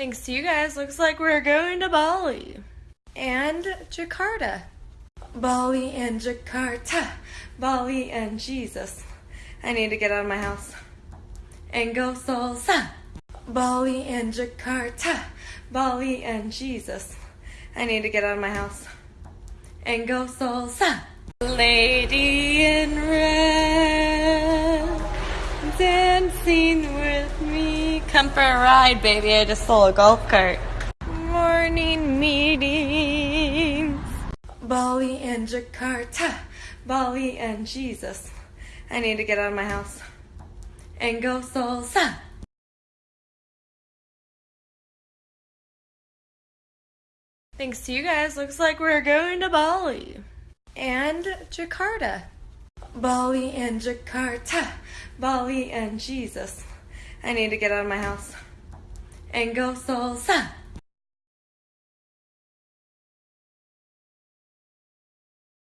Thanks to you guys, looks like we're going to Bali and Jakarta. Bali and Jakarta. Bali and Jesus. I need to get out of my house and go salsa. Bali and Jakarta. Bali and Jesus. I need to get out of my house and go salsa. Lady Come for a ride, baby. I just stole a golf cart. Morning meetings. Bali and Jakarta. Bali and Jesus. I need to get out of my house and go salsa. Thanks to you guys, looks like we're going to Bali and Jakarta. Bali and Jakarta. Bali and Jesus. I need to get out of my house and go salsa.